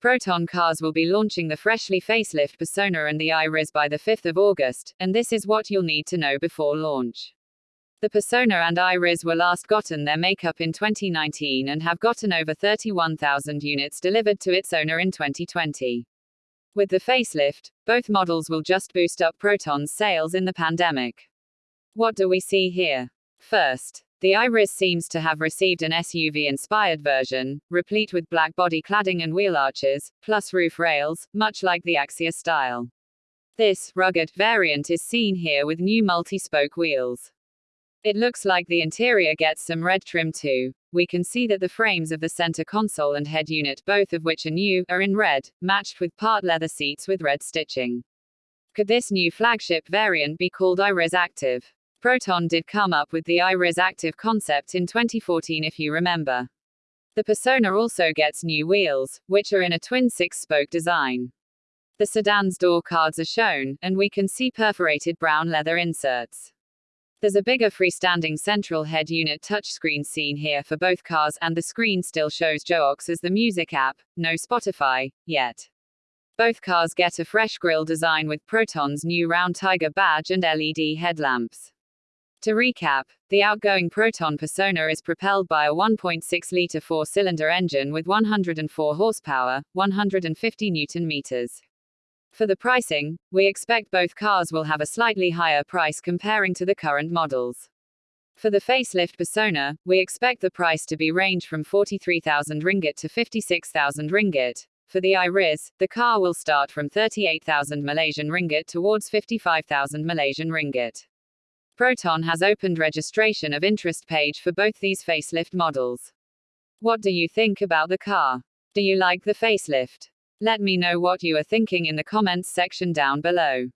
Proton cars will be launching the freshly facelift Persona and the Iriz by the 5th of August, and this is what you'll need to know before launch. The Persona and Iriz were last gotten their makeup in 2019 and have gotten over 31,000 units delivered to its owner in 2020. With the facelift, both models will just boost up Proton's sales in the pandemic. What do we see here? First, the Iriz seems to have received an SUV-inspired version, replete with black body cladding and wheel arches, plus roof rails, much like the Axia style. This, rugged, variant is seen here with new multi-spoke wheels. It looks like the interior gets some red trim too. We can see that the frames of the center console and head unit, both of which are new, are in red, matched with part leather seats with red stitching. Could this new flagship variant be called Iriz Active? Proton did come up with the Iriz Active concept in 2014 if you remember. The Persona also gets new wheels, which are in a twin six-spoke design. The sedan's door cards are shown, and we can see perforated brown leather inserts. There's a bigger freestanding central head unit touchscreen seen here for both cars, and the screen still shows JOOX as the music app, no Spotify, yet. Both cars get a fresh grille design with Proton's new round Tiger badge and LED headlamps. To recap, the outgoing Proton Persona is propelled by a 1.6 liter four cylinder engine with 104 horsepower, 150 newton meters. For the pricing, we expect both cars will have a slightly higher price comparing to the current models. For the facelift Persona, we expect the price to be range from 43,000 ringgit to 56,000 ringgit. For the Iriz, the car will start from 38,000 Malaysian ringgit towards 55,000 Malaysian ringgit. Proton has opened registration of interest page for both these facelift models. What do you think about the car? Do you like the facelift? Let me know what you are thinking in the comments section down below.